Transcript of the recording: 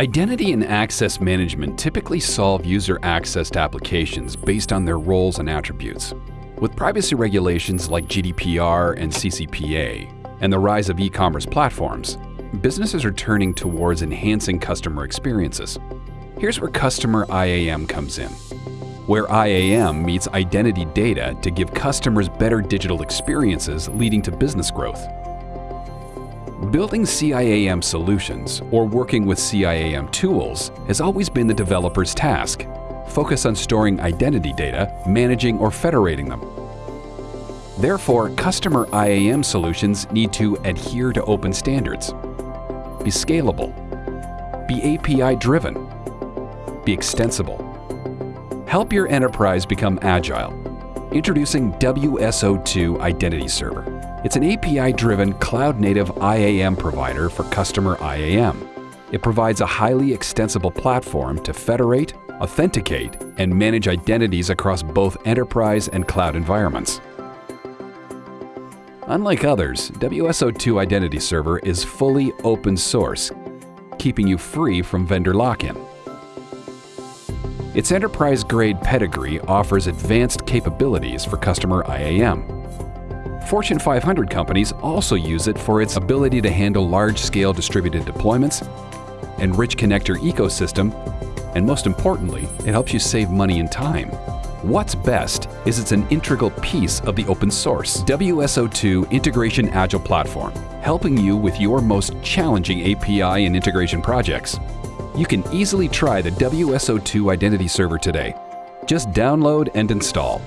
Identity and access management typically solve user access to applications based on their roles and attributes. With privacy regulations like GDPR and CCPA, and the rise of e-commerce platforms, businesses are turning towards enhancing customer experiences. Here's where Customer IAM comes in, where IAM meets identity data to give customers better digital experiences leading to business growth. Building CIAM solutions or working with CIAM tools has always been the developer's task. Focus on storing identity data, managing or federating them. Therefore, customer IAM solutions need to adhere to open standards, be scalable, be API-driven, be extensible. Help your enterprise become agile. Introducing WSO2 Identity Server. It's an API-driven cloud-native IAM provider for customer IAM. It provides a highly extensible platform to federate, authenticate, and manage identities across both enterprise and cloud environments. Unlike others, WSO2 Identity Server is fully open source, keeping you free from vendor lock-in. Its enterprise-grade pedigree offers advanced capabilities for customer IAM. Fortune 500 companies also use it for its ability to handle large-scale distributed deployments, enrich connector ecosystem, and most importantly, it helps you save money and time. What's best is it's an integral piece of the open source WSO2 Integration Agile platform, helping you with your most challenging API and integration projects. You can easily try the WSO2 Identity Server today. Just download and install.